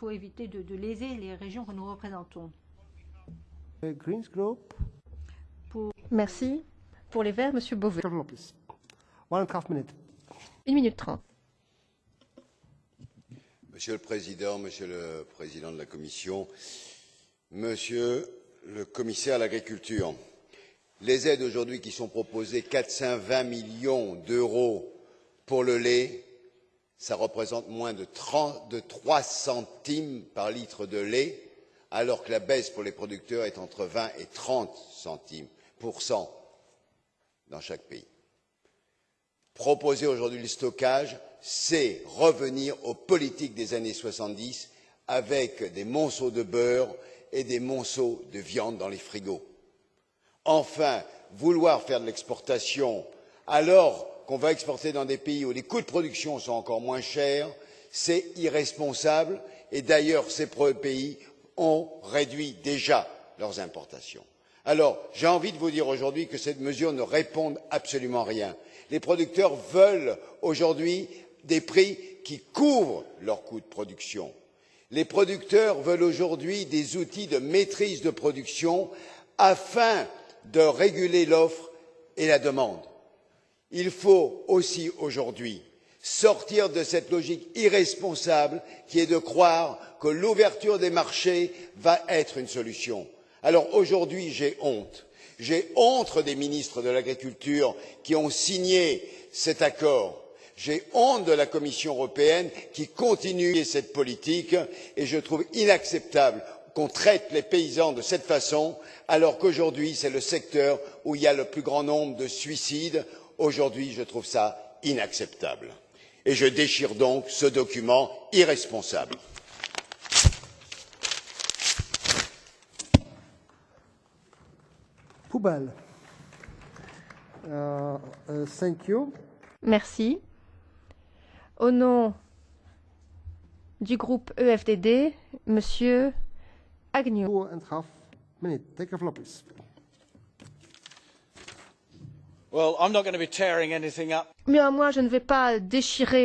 faut éviter de, de léser les régions que nous représentons. Uh, Greens Group, Merci. Pour les Verts, Monsieur Beauvais. Lopez. One and a half minute. Une minute trente. Monsieur le Président, Monsieur le Président de la Commission, Monsieur le Commissaire à l'agriculture, les aides aujourd'hui qui sont proposées, 420 millions d'euros pour le lait, ça représente moins de, 30, de 3 centimes par litre de lait, alors que la baisse pour les producteurs est entre 20 et 30 centimes pour cent dans chaque pays. Proposer aujourd'hui le stockage, c'est revenir aux politiques des années 70 avec des monceaux de beurre et des monceaux de viande dans les frigos. Enfin, vouloir faire de l'exportation alors qu'on va exporter dans des pays où les coûts de production sont encore moins chers, c'est irresponsable et d'ailleurs ces pays ont réduit déjà leurs importations. Alors, j'ai envie de vous dire aujourd'hui que cette mesure ne répond absolument à rien. Les producteurs veulent aujourd'hui des prix qui couvrent leurs coûts de production. Les producteurs veulent aujourd'hui des outils de maîtrise de production afin de réguler l'offre et la demande. Il faut aussi aujourd'hui sortir de cette logique irresponsable qui est de croire que l'ouverture des marchés va être une solution. Alors aujourd'hui, j'ai honte. J'ai honte des ministres de l'Agriculture qui ont signé cet accord. J'ai honte de la Commission européenne qui continue cette politique et je trouve inacceptable qu'on traite les paysans de cette façon alors qu'aujourd'hui c'est le secteur où il y a le plus grand nombre de suicides. Aujourd'hui, je trouve ça inacceptable et je déchire donc ce document irresponsable. Poubelle. Uh, uh, thank you. Merci. Au nom du groupe EFDD, Monsieur Agnew. Two and a half minute. Take a floor, please. Moi, je ne vais pas déchirer